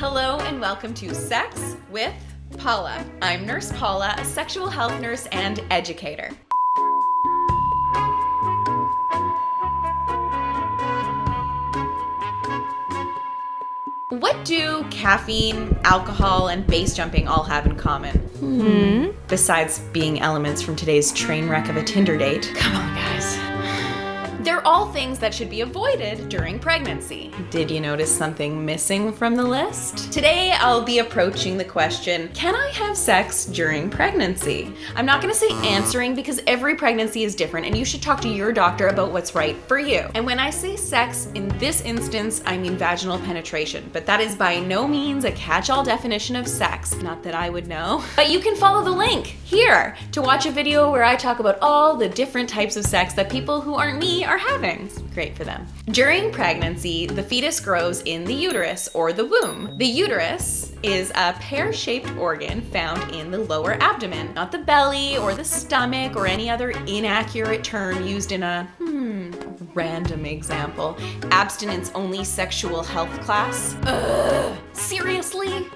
Hello and welcome to Sex with Paula. I'm Nurse Paula, a sexual health nurse and educator. What do caffeine, alcohol, and base jumping all have in common? Hmm. Besides being elements from today's train wreck of a Tinder date. Come on, guys. They're all things that should be avoided during pregnancy. Did you notice something missing from the list? Today, I'll be approaching the question Can I have sex during pregnancy? I'm not gonna say answering because every pregnancy is different and you should talk to your doctor about what's right for you. And when I say sex, in this instance, I mean vaginal penetration, but that is by no means a catch all definition of sex. Not that I would know. But you can follow the link here to watch a video where I talk about all the different types of sex that people who aren't me are having. Great for them. During pregnancy, the fetus grows in the uterus or the womb. The uterus is a pear-shaped organ found in the lower abdomen, not the belly or the stomach or any other inaccurate term used in a hmm, random example. Abstinence only sexual health class. Ugh, seriously?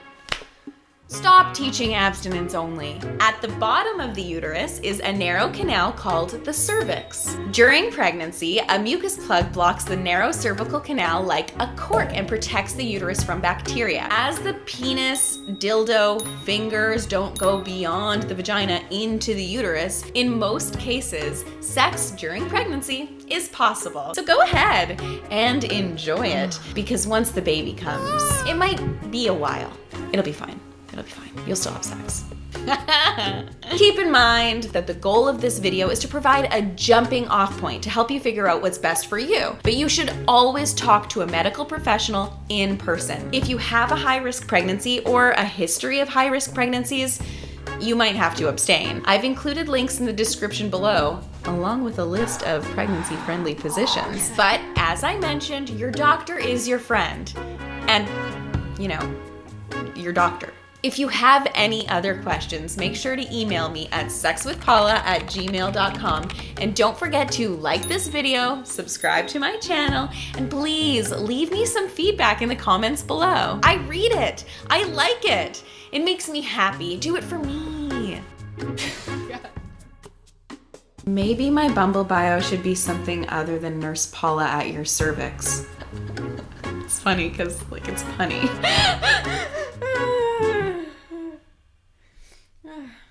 Stop teaching abstinence only. At the bottom of the uterus is a narrow canal called the cervix. During pregnancy, a mucus plug blocks the narrow cervical canal like a cork and protects the uterus from bacteria. As the penis, dildo, fingers don't go beyond the vagina into the uterus, in most cases, sex during pregnancy is possible. So go ahead and enjoy it because once the baby comes, it might be a while. It'll be fine. It'll be fine. You'll still have sex. Keep in mind that the goal of this video is to provide a jumping off point to help you figure out what's best for you. But you should always talk to a medical professional in person. If you have a high risk pregnancy or a history of high risk pregnancies, you might have to abstain. I've included links in the description below, along with a list of pregnancy friendly positions. But as I mentioned, your doctor is your friend. And, you know, your doctor. If you have any other questions, make sure to email me at sexwithpaula at gmail.com. And don't forget to like this video, subscribe to my channel, and please leave me some feedback in the comments below. I read it. I like it. It makes me happy. Do it for me. Maybe my Bumble bio should be something other than Nurse Paula at your cervix. It's funny because, like, it's punny.